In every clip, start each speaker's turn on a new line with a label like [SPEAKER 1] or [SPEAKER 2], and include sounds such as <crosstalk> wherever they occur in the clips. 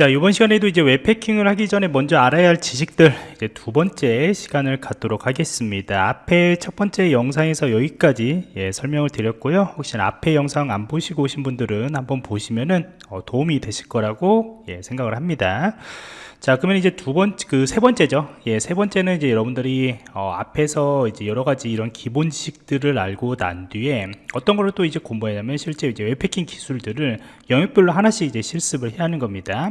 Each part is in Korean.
[SPEAKER 1] 자 이번 시간에도 이제 웹패킹을 하기 전에 먼저 알아야 할 지식들 이제 두 번째 시간을 갖도록 하겠습니다. 앞에 첫 번째 영상에서 여기까지 예, 설명을 드렸고요. 혹시나 앞에 영상 안 보시고 오신 분들은 한번 보시면은 어, 도움이 되실 거라고 예, 생각을 합니다. 자 그러면 이제 두 번째 그 세 번째죠. 예세 번째는 이제 여러분들이 어, 앞에서 이제 여러 가지 이런 기본 지식들을 알고 난 뒤에 어떤 거를 또 이제 공부하냐면 실제 이제 웹패킹 기술들을 영역별로 하나씩 이제 실습을 해야 하는 겁니다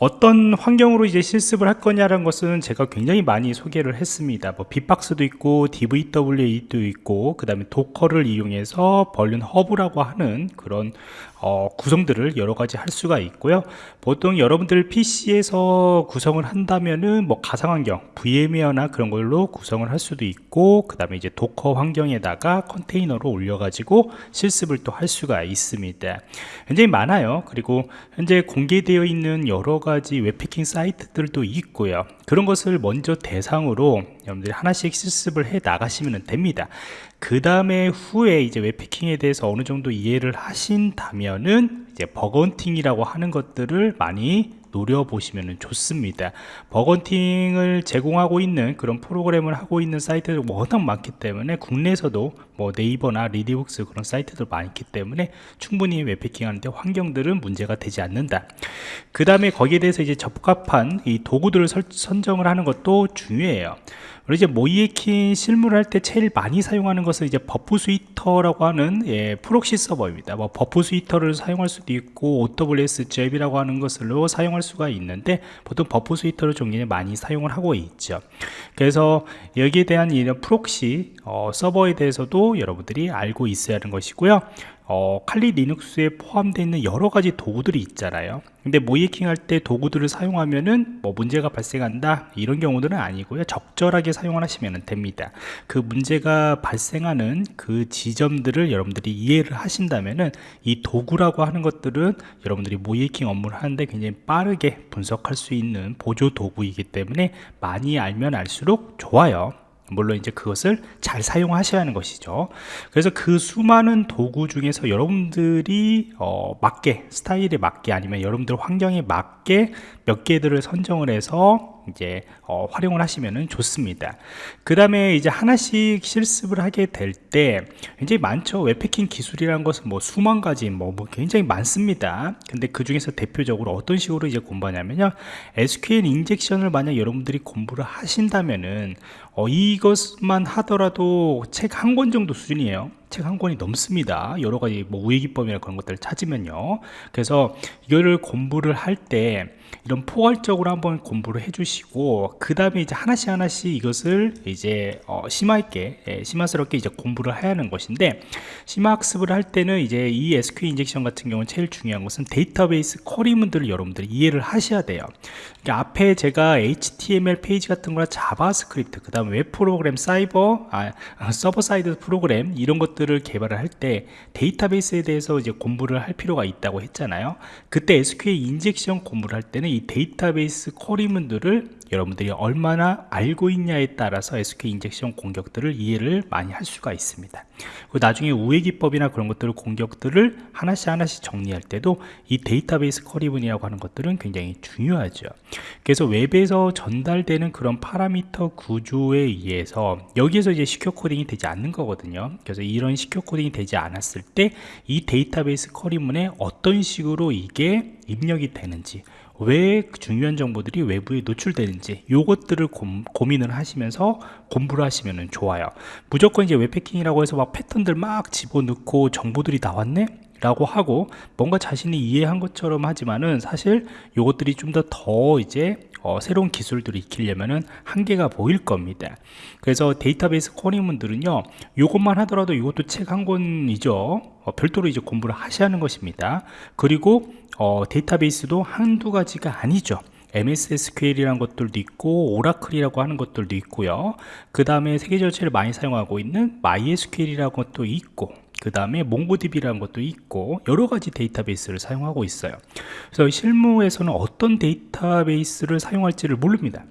[SPEAKER 1] 어떤 환경으로 이제 실습을 할 거냐라는 것은 제가 굉장히 많이 소개를 했습니다. 뭐 빗박스도 있고 DVWA도 있고 그 다음에 Docker를 이용해서 VulnHub라고 하는 그런 어, 구성들을 여러 가지 할 수가 있고요. 보통 여러분들 PC에서 구성을 한다면은 뭐 가상 환경 VMware나 그런 걸로 구성을 할 수도 있고 그 다음에 이제 Docker 환경에다가 컨테이너로 올려 가지고 실습을 또 할 수가 있습니다. 굉장히 많아요. 그리고 현재 공개되어 있는 여러 가지 웹해킹 사이트들도 있고요. 그런 것을 먼저 대상으로 여러분들이 하나씩 실습을 해 나가시면 됩니다. 그 다음에 후에 이제 웹해킹에 대해서 어느 정도 이해를 하신다면은 이제 bug hunting이라고 하는 것들을 많이 노려보시면 좋습니다. bug hunting을 제공하고 있는 그런 프로그램을 하고 있는 사이트들 워낙 많기 때문에 국내에서도 뭐 네이버나 리디북스 그런 사이트들 많기 때문에 충분히 웹해킹 하는데 환경들은 문제가 되지 않는다 그 다음에 거기에 대해서 이제 적합한 이 도구들을 설, 선정을 하는 것도 중요해요 그리고 이제 모의해킹 실무를 할 때 제일 많이 사용하는 것은 이제 Burp Suite라고 하는 예, proxy 서버입니다. 뭐 Burp Suite를 사용할 수도 있고 OWS 잽이라고 하는 것으로 사용할 수가 있는데 보통 Burp Suite를 종류에 많이 사용을 하고 있죠. 그래서 여기에 대한 이런 proxy 어, 서버에 대해서도 여러분들이 알고 있어야 하는 것이고요. 어, 칼리 리눅스에 포함되어 있는 여러 가지 도구들이 있잖아요. 근데 모의해킹 할 때 도구들을 사용하면은 뭐 문제가 발생한다 이런 경우들은 아니고요. 적절하게 사용하시면 됩니다. 그 문제가 발생하는 그 지점들을 여러분들이 이해를 하신다면은 이 도구라고 하는 것들은 여러분들이 모의해킹 업무를 하는데 굉장히 빠르게 분석할 수 있는 보조 도구이기 때문에 많이 알면 알수록 좋아요 물론 이제 그것을 잘 사용하셔야 하는 것이죠. 그래서 그 수많은 도구 중에서 여러분들이 어, 맞게 스타일에 맞게 아니면 여러분들 환경에 맞게 몇 개들을 선정을 해서 이제 어, 활용을 하시면 좋습니다. 그 다음에 이제 하나씩 실습을 하게 될 때 굉장히 많죠. 웹패킹 기술이라는 것은 뭐 수만 가지 뭐, 뭐 굉장히 많습니다. 근데 그 중에서 대표적으로 어떤 식으로 이제 공부하냐면요. SQL 인젝션을 만약 여러분들이 공부를 하신다면은 어, 이것만 하더라도 책 한 권 정도 수준이에요 책 한 권이 넘습니다. 여러 가지 뭐 우회기법이나 그런 것들을 찾으면요. 그래서 이거를 공부를 할 때 이런 포괄적으로 한번 공부를 해주시고 그 다음에 이제 하나씩 하나씩 이것을 이제 어, 심화있게 예, 심화스럽게 이제 공부를 해야 하는 것인데 심화 학습을 할 때는 이제 이 SQL 인젝션 같은 경우는 제일 중요한 것은 데이터베이스 쿼리문들을 여러분들이 이해를 하셔야 돼요. 그러니까 앞에 제가 HTML 페이지 같은 거나 JavaScript 그 다음 웹 프로그램 사이버 아, server side 프로그램 이런 것들 을 개발을 할 때 데이터베이스에 대해서 이제 공부를 할 필요가 있다고 했잖아요. 그때 SQL injection 공부를 할 때는 이 데이터베이스 query문들을 여러분들이 얼마나 알고 있냐에 따라서 SQL injection 공격들을 이해를 많이 할 수가 있습니다. 그리고 나중에 우회 기법이나 그런 것들을 공격들을 하나씩 하나씩 정리할 때도 이 데이터베이스 query문이라고 하는 것들은 굉장히 중요하죠. 그래서 웹에서 전달되는 그런 parameter 구조에 의해서 여기에서 이제 secure coding이 되지 않는 거거든요. 그래서 이런 secure coding이 되지 않았을 때 이 데이터베이스 query문에 어떤 식으로 이게 입력이 되는지 왜 중요한 정보들이 외부에 노출되는지 요것들을 고, 민을 하시면서 공부를 하시면 좋아요. 무조건 이제 웹해킹이라고 해서 막 패턴들 막 집어넣고 정보들이 나왔네 라고 하고 뭔가 자신이 이해한 것처럼 하지만은 사실 요것들이 좀더더 이제 어, 새로운 기술들을 익히려면은 한계가 보일 겁니다. 그래서 데이터베이스 코딩문들은요 요것만 하더라도 이것도 책 한 권이죠. 어, 별도로 이제 공부를 하셔야 하는 것입니다. 그리고 어, 데이터베이스도 한두 가지가 아니죠. MS SQL이라는 것들도 있고 오라클이라고 하는 것들도 있고요. 그 다음에 세계적으로 제일 많이 사용하고 있는 MySQL이라는 것도 있고 그 다음에 몽고DB라는 것도 있고 여러 가지 데이터베이스를 사용하고 있어요. 그래서 실무에서는 어떤 데이터베이스를 사용할지를 모릅니다.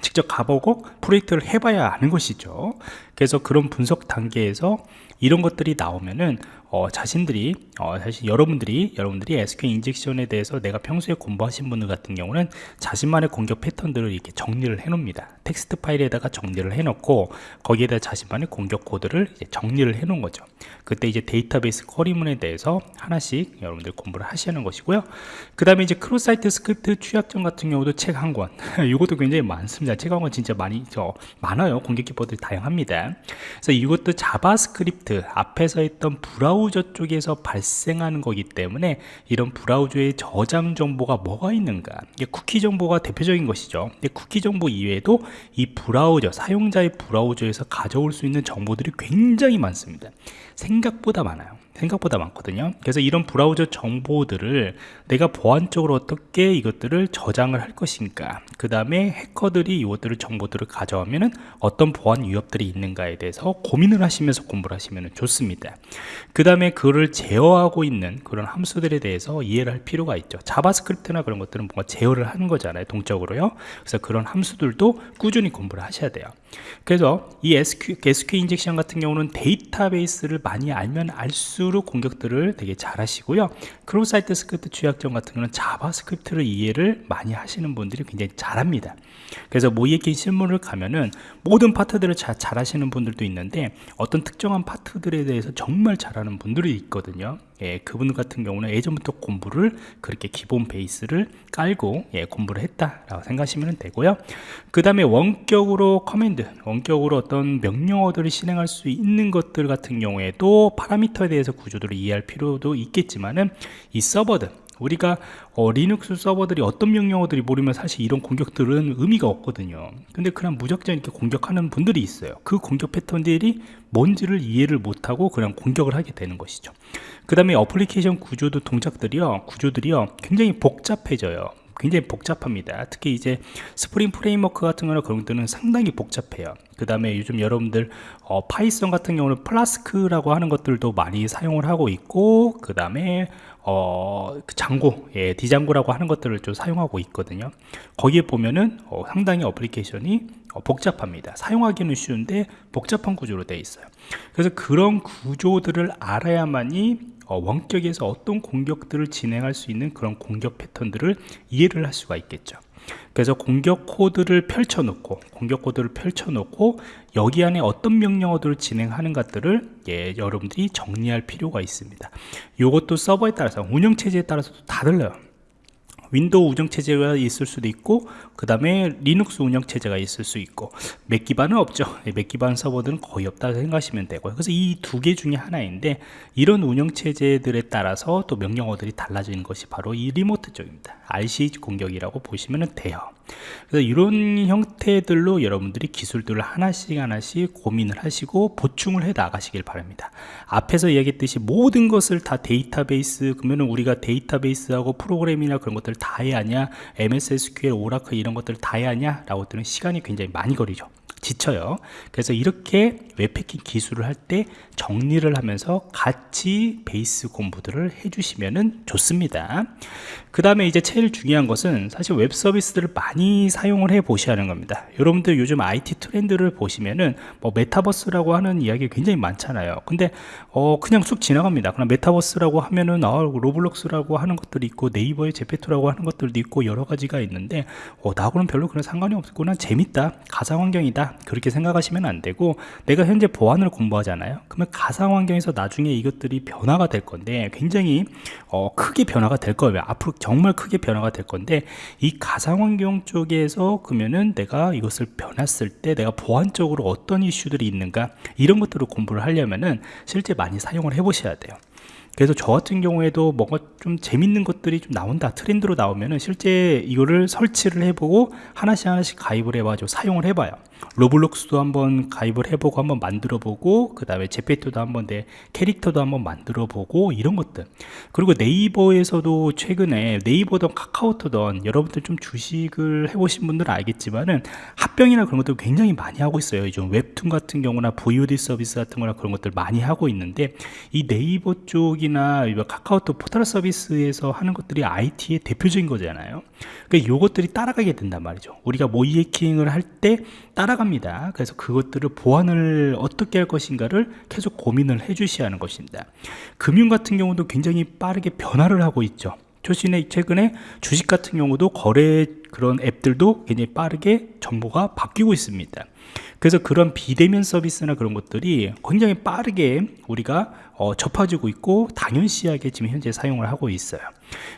[SPEAKER 1] 직접 가보고 프로젝트를 해봐야 아는 것이죠 그래서 그런 분석 단계에서 이런 것들이 나오면은 어, 자신들이 어, 사실 여러분들이 여러분들이 SQL 인젝션에 대해서 내가 평소에 공부하신 분들 같은 경우는 자신만의 공격 패턴들을 이렇게 정리를 해 놓습니다. 텍스트 파일에다가 정리를 해 놓고 거기에다 자신만의 공격 코드를 정리를 해 놓은 거죠. 그때 이제 데이터베이스 query문에 대해서 하나씩 여러분들 공부를 하시는 것이고요. 그 다음에 이제 cross site script 취약점 같은 경우도 책 한 권. <laughs> 이것도 굉장히 많습니다. 책 한 권 진짜 많이 저 많아요. 공격 기법들이 다양합 그래서 이것도 JavaScript 앞에서 했던 브라우저 쪽에서 발생하는 거기 때문에 이런 브라우저의 저장 정보가 뭐가 있는가. 이게 쿠키 정보가 대표적인 것이죠. 근데 쿠키 정보 이외에도 이 브라우저 사용자의 브라우저에서 가져올 수 있는 정보들이 굉장히 많습니다. 생각보다 많아요 생각보다 많거든요. 그래서 이런 브라우저 정보들을 내가 보안적으로 어떻게 이것들을 저장을 할 것인가 그 다음에 해커들이 이것들을 정보들을 가져오면은 어떤 보안 위협들이 있는가에 대해서 고민을 하시면서 공부를 하시면 좋습니다. 그 다음에 그를 제어하고 있는 그런 함수들에 대해서 이해를 할 필요가 있죠. JavaScript나 그런 것들은 뭔가 제어를 하는 거잖아요 동적으로요. 그래서 그런 함수들도 꾸준히 공부를 하셔야 돼요 그래서 이 SQ, SQ injection 같은 경우는 데이터베이스를 많이 알면 알수록 공격들을 되게 잘 하시고요. cross site script 취약점 같은 경우는 JavaScript를 이해를 많이 하시는 분들이 굉장히 잘합니다. 그래서 모의해킹 실무를 가면은 모든 파트들을 잘, 잘 하시는 분들도 있는데 어떤 특정한 파트들에 대해서 정말 잘하는 분들이 있거든요. 예, 그분 같은 경우는 예전부터 공부를 그렇게 기본 베이스를 깔고 예, 공부를 했다라고 생각하시면 되고요. 그 다음에 원격으로 command, 원격으로 어떤 명령어들을 실행할 수 있는 것들 같은 경우에도 parameter에 대해서 구조들을 이해할 필요도 있겠지만은 이 서버들 우리가 어, 리눅스 서버들이 어떤 명령어들이 모르면 사실 이런 공격들은 의미가 없거든요. 근데 그냥 무작정 이렇게 공격하는 분들이 있어요. 그 공격 패턴들이 뭔지를 이해를 못하고 그냥 공격을 하게 되는 것이죠. 그 다음에 어플리케이션 구조도 동작들이요 구조들이요 굉장히 복잡해져요 굉장히 복잡합니다 특히 이제 Spring Framework 같은 거나 그런 것들은 상당히 복잡해요 그 다음에 요즘 여러분들 어, Python 같은 경우는 Flask라고 하는 것들도 많이 사용을 하고 있고 그 다음에 어, 그 Django, 예, Django라고 하는 것들을 좀 사용하고 있거든요. 거기에 보면은 어, 상당히 application이 어, 복잡합니다. 사용하기는 쉬운데 복잡한 구조로 되어 있어요. 그래서 그런 구조들을 알아야만이 어, 원격에서 어떤 공격들을 진행할 수 있는 그런 공격 패턴들을 이해를 할 수가 있겠죠. 그래서 공격 코드를 펼쳐 놓고 공격 코드를 펼쳐 놓고 여기 안에 어떤 명령어들을 진행하는 것들을 예, 여러분들이 정리할 필요가 있습니다. 이것도 서버에 따라서 운영체제에 따라서도 다 달라요 윈도우 운영체제가 있을 수도 있고 그 다음에 리눅스 운영체제가 있을 수 있고 맥 기반은 없죠. 예, 맥 기반 서버들은 거의 없다 생각하시면 되고요. 그래서 이 두 개 중에 하나인데 이런 운영체제들에 따라서 또 명령어들이 달라지는 것이 바로 이 remote 쪽입니다. RC 공격이라고 보시면 돼요 그래서 이런 형태들로 여러분들이 기술들을 하나씩 하나씩 고민을 하시고 보충을 해 나가시길 바랍니다. 앞에서 이야기했듯이 모든 것을 다 데이터베이스 그러면 우리가 데이터베이스하고 프로그램이나 그런 것들을 다 해야 하냐 MS SQL, 오라클 이런 것들을 다 해야 하냐 라고 들은 시간이 굉장히 많이 걸리죠. 지쳐요. 그래서 이렇게 웹패킹 기술을 할 때 정리를 하면서 같이 베이스 공부들을 해주시면 좋습니다. 그 다음에 이제 제일 중요한 것은 사실 웹 서비스들을 많이 사용을 해 보셔야 하는 겁니다. 여러분들 요즘 IT 트렌드를 보시면은 뭐 메타버스라고 하는 이야기 굉장히 많잖아요. 근데 어 그냥 쑥 지나갑니다. 그냥 메타버스라고 하면은 아 로블록스라고 하는 것들이 있고 네이버의 제페토라고 하는 것들도 있고 여러 가지가 있는데 어 나하고는 별로 그런 상관이 없구나. 재밌다. 가상환경이다. 그렇게 생각하시면 안 되고 내가 현재 보안을 공부하잖아요. 그러면 가상환경에서 나중에 이것들이 변화가 될 건데 굉장히 어, 크게 변화가 될 거예요. 앞으로 정말 크게 변화가 될 건데 이 가상환경 쪽에서 그러면은 내가 이것을 변했을 때 내가 보안적으로 어떤 이슈들이 있는가 이런 것들을 공부를 하려면은 실제 많이 사용을 해 보셔야 돼요. 그래서 저 같은 경우에도 뭔가 좀 재밌는 것들이 좀 나온다 트렌드로 나오면은 실제 이거를 설치를 해보고 하나씩 하나씩 가입을 해가지고 사용을 해봐요 로블록스도 한번 가입을 해보고 한번 만들어 보고 그 다음에 제페토도 한번 내 캐릭터도 한번 만들어 보고 이런 것들. 그리고 네이버에서도 최근에 네이버든 카카오톡든 여러분들 좀 주식을 해보신 분들은 알겠지만은 합병이나 그런 것들 굉장히 많이 하고 있어요. 요즘 웹툰 같은 경우나 VOD 서비스 같은 거나 그런 것들 많이 하고 있는데 이 네이버 쪽이나 카카오톡 포털 서비스에서 하는 것들이 IT의 대표적인 거잖아요. 그러니까 요것들이 따라가게 된단 말이죠. 우리가 모이해킹을 할 때 따라 따라갑니다. 그래서 그것들을 보완을 어떻게 할 것인가를 계속 고민을 해 주셔야 하는 것입니다. 금융 같은 경우도 굉장히 빠르게 변화를 하고 있죠. 최신에 최근에 주식 같은 경우도 거래 그런 앱들도 굉장히 빠르게 정보가 바뀌고 있습니다. 그래서 그런 비대면 서비스나 그런 것들이 굉장히 빠르게 우리가 어, 접해지고 있고 당연시하게 지금 현재 사용을 하고 있어요.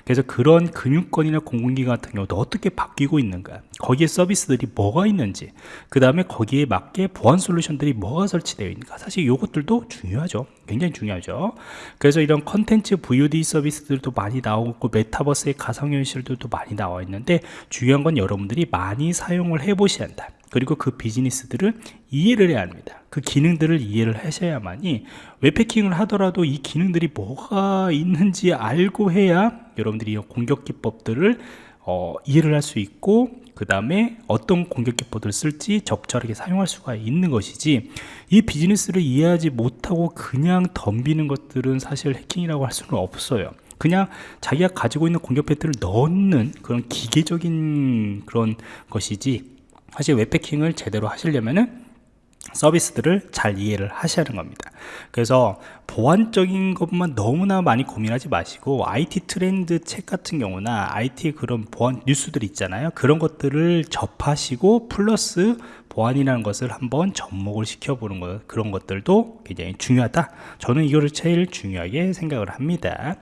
[SPEAKER 1] 그래서 그런 금융권이나 공공기관 같은 경우도 어떻게 바뀌고 있는가 거기에 서비스들이 뭐가 있는지 그 다음에 거기에 맞게 보안 솔루션들이 뭐가 설치되어 있는가 사실 이것들도 중요하죠. 굉장히 중요하죠. 그래서 이런 컨텐츠 VOD 서비스들도 많이 나오고 메타버스의 가상현실들도 많이 나와 있는데 중요한 건 여러분들이 많이 사용을 해 보셔야 한다. 그리고 그 비즈니스들을 이해를 해야 합니다. 그 기능들을 이해를 하셔야만이 웹패킹을 하더라도 이 기능들이 뭐가 있는지 알고 해야 여러분들이 이 공격 기법들을 어, 이해를 할 수 있고 그 다음에 어떤 공격 기법들을 쓸지 적절하게 사용할 수가 있는 것이지 이 비즈니스를 이해하지 못하고 그냥 덤비는 것들은 사실 해킹이라고 할 수는 없어요 그냥 자기가 가지고 있는 공격 패턴을 넣는 그런 기계적인 그런 것이지 사실 웹패킹을 제대로 하시려면은 서비스들을 잘 이해를 하셔야 하는 겁니다. 그래서 보안적인 것만 너무나 많이 고민하지 마시고 IT 트렌드 책 같은 경우나 IT 그런 보안 뉴스들 있잖아요. 그런 것들을 접하시고 플러스 보안이라는 것을 한번 접목을 시켜보는 것 그런 것들도 굉장히 중요하다. 저는 이거를 제일 중요하게 생각을 합니다.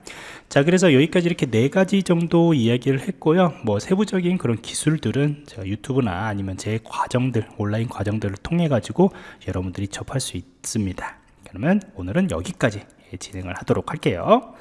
[SPEAKER 1] 자 그래서 여기까지 이렇게 네 가지 정도 이야기를 했고요. 뭐 세부적인 그런 기술들은 제가 유튜브나 아니면 제 과정들 온라인 과정들을 통해 가지고 여러분들이 접할 수 있습니다. 그러면 오늘은 여기까지 진행을 하도록 할게요